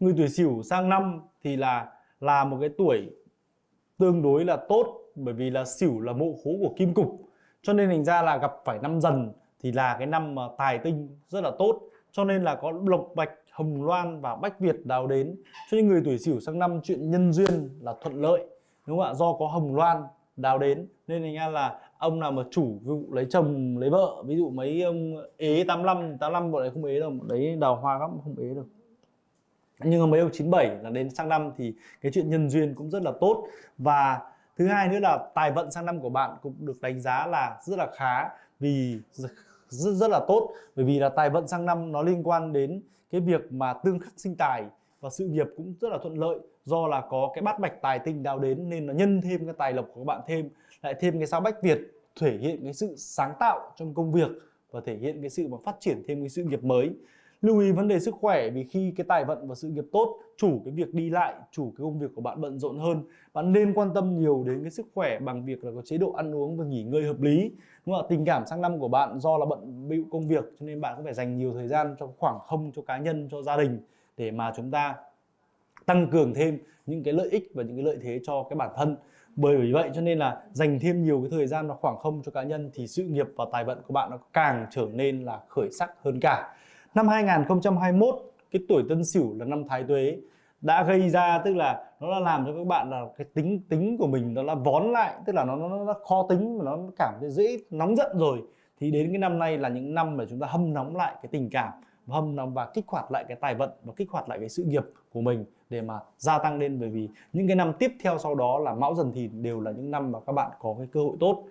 người tuổi sửu sang năm thì là là một cái tuổi tương đối là tốt, bởi vì là sửu là mộ khố của kim cục. Cho nên thành ra là gặp phải năm dần thì là cái năm mà tài tinh rất là tốt. Cho nên là có lộc bạch, hồng loan và bách việt đào đến. Cho nên người tuổi sửu sang năm, chuyện nhân duyên là thuận lợi, đúng không ạ? Do có hồng loan đào đến. Nên thành ra là ông nào mà chủ ví dụ lấy chồng, lấy vợ, ví dụ mấy ông ế 85 85 bọn này không ế đâu đấy đào hoa lắm, không ế được nhưng mà mấy ông 97 là đến sang năm thì cái chuyện nhân duyên cũng rất là tốt. Và thứ hai nữa là tài vận sang năm của bạn cũng được đánh giá là rất là khá vì rất, rất là tốt. Bởi vì là tài vận sang năm nó liên quan đến cái việc mà tương khắc sinh tài và sự nghiệp cũng rất là thuận lợi do là có cái bát bạch tài tinh đào đến nên nó nhân thêm cái tài lộc của các bạn thêm lại thêm cái sao bách việt thể hiện cái sự sáng tạo trong công việc và thể hiện cái sự mà phát triển thêm cái sự nghiệp mới lưu ý vấn đề sức khỏe vì khi cái tài vận và sự nghiệp tốt, chủ cái việc đi lại, chủ cái công việc của bạn bận rộn hơn, bạn nên quan tâm nhiều đến cái sức khỏe bằng việc là có chế độ ăn uống và nghỉ ngơi hợp lý. Đúng không tình cảm sang năm của bạn do là bận bịu công việc, cho nên bạn cũng phải dành nhiều thời gian cho khoảng không cho cá nhân, cho gia đình để mà chúng ta tăng cường thêm những cái lợi ích và những cái lợi thế cho cái bản thân. Bởi vì vậy cho nên là dành thêm nhiều cái thời gian và khoảng không cho cá nhân thì sự nghiệp và tài vận của bạn nó càng trở nên là khởi sắc hơn cả năm 2021 cái tuổi Tân Sửu là năm Thái Tuế đã gây ra tức là nó đã làm cho các bạn là cái tính tính của mình nó là vón lại tức là nó nó, nó khó tính mà nó cảm thấy dễ nóng giận rồi. Thì đến cái năm nay là những năm mà chúng ta hâm nóng lại cái tình cảm hâm nóng và kích hoạt lại cái tài vận và kích hoạt lại cái sự nghiệp của mình để mà gia tăng lên. Bởi vì những cái năm tiếp theo sau đó là mão dần thìn đều là những năm mà các bạn có cái cơ hội tốt.